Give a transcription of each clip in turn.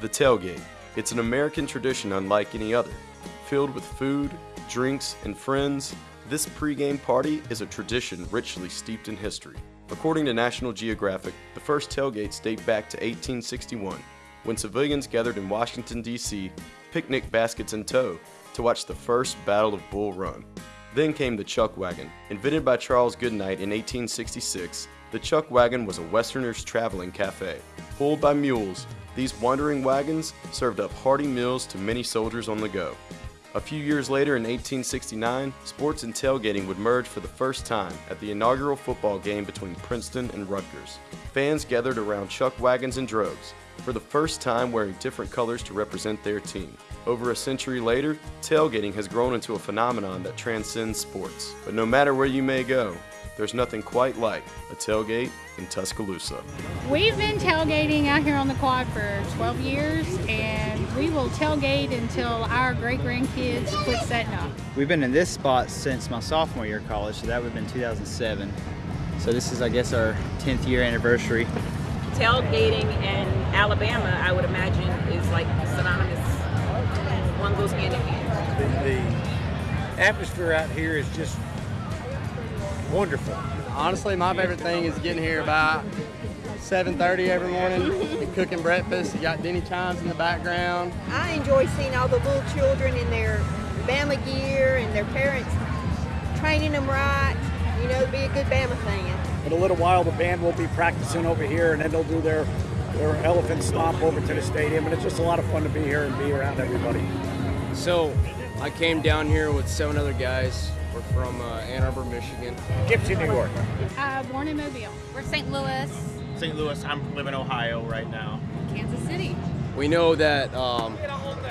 The tailgate. It's an American tradition unlike any other. Filled with food, drinks, and friends, this pregame party is a tradition richly steeped in history. According to National Geographic, the first tailgates date back to 1861, when civilians gathered in Washington, D.C., picnic baskets in tow, to watch the first Battle of Bull Run. Then came the chuck wagon. Invented by Charles Goodnight in 1866, the chuck wagon was a Westerner's traveling cafe. Pulled by mules, these wandering wagons served up hearty meals to many soldiers on the go. A few years later, in 1869, sports and tailgating would merge for the first time at the inaugural football game between Princeton and Rutgers. Fans gathered around chuck wagons in droves, for the first time wearing different colors to represent their team. Over a century later, tailgating has grown into a phenomenon that transcends sports. But no matter where you may go, there's nothing quite like a tailgate in Tuscaloosa. We've been tailgating out here on the quad for 12 years, and we will tailgate until our great grandkids quit setting up. We've been in this spot since my sophomore year of college, so that would have been 2007. So this is, I guess, our 10th year anniversary. Tailgating in Alabama, I would imagine, is like synonymous. One goes hand in hand. The, the atmosphere out here is just wonderful. Honestly, my favorite thing is getting here about 7.30 every morning and cooking breakfast. You got Denny Chimes in the background. I enjoy seeing all the little children in their Bama gear and their parents training them right, you know, be a good Bama fan. In a little while, the band will be practicing over here, and then they'll do their, their elephant stomp over to the stadium, and it's just a lot of fun to be here and be around everybody. So I came down here with seven other guys. We're from uh, Ann Arbor, Michigan. Gypsy, New York. Uh, born in Mobile. We're St. Louis. St. Louis. I'm living in Ohio right now. Kansas City. We know that um,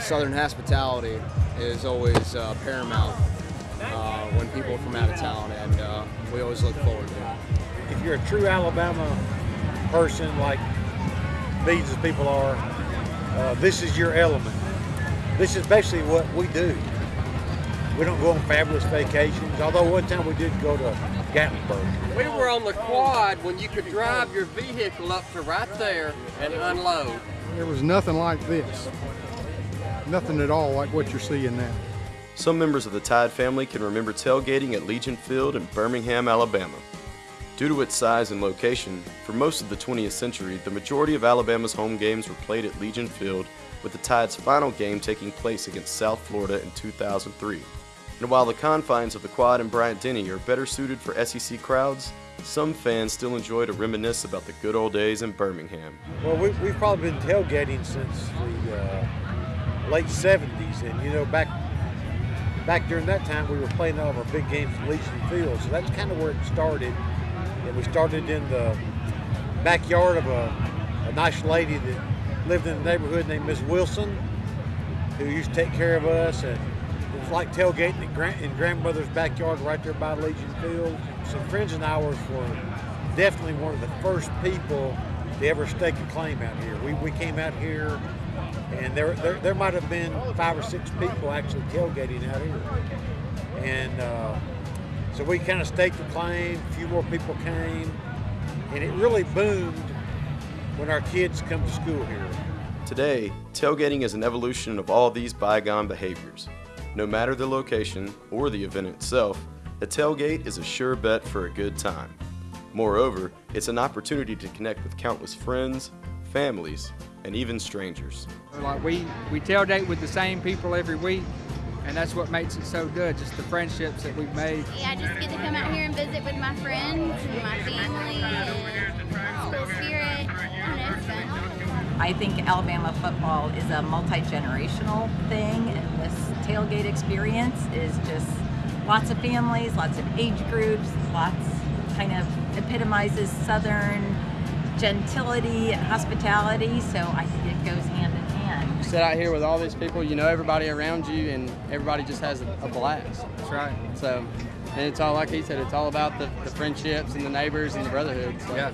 Southern hospitality is always uh, paramount uh, when people are from out of town, and uh, we always look forward to it. If you're a true Alabama person, like these people are, uh, this is your element. This is basically what we do. We don't go on fabulous vacations, although one time we did go to Gatlinburg. We were on the quad when you could drive your vehicle up to right there and unload. There was nothing like this. Nothing at all like what you're seeing now. Some members of the Tide family can remember tailgating at Legion Field in Birmingham, Alabama. Due to its size and location, for most of the 20th century, the majority of Alabama's home games were played at Legion Field, with the Tide's final game taking place against South Florida in 2003. And while the confines of the Quad and Bryant Denny are better suited for SEC crowds, some fans still enjoy to reminisce about the good old days in Birmingham. Well, we, we've probably been tailgating since the uh, late 70s, and you know, back back during that time, we were playing all of our big games at Legion Field, so that's kind of where it started. And we started in the backyard of a, a nice lady that lived in the neighborhood named Miss Wilson, who used to take care of us, and it was like tailgating in, grand, in grandmother's backyard right there by Legion Field. Some friends and I were, were definitely one of the first people to ever stake a claim out here. We, we came out here and there, there, there might have been five or six people actually tailgating out here. And uh, so we kind of staked the claim, a few more people came, and it really boomed when our kids come to school here. Today, tailgating is an evolution of all these bygone behaviors. No matter the location or the event itself, a tailgate is a sure bet for a good time. Moreover, it's an opportunity to connect with countless friends, families, and even strangers. Like we, we tailgate with the same people every week, and that's what makes it so good, just the friendships that we've made. Yeah, I just get to come out here and visit with my friends and my family and I think Alabama football is a multi-generational thing, and this tailgate experience is just lots of families, lots of age groups, lots kind of epitomizes Southern gentility and hospitality, so I think it goes hand in hand. You sit out here with all these people, you know everybody around you, and everybody just has a, a blast. That's right. So, and it's all, like he said, it's all about the, the friendships and the neighbors and the brotherhood. So. Yeah.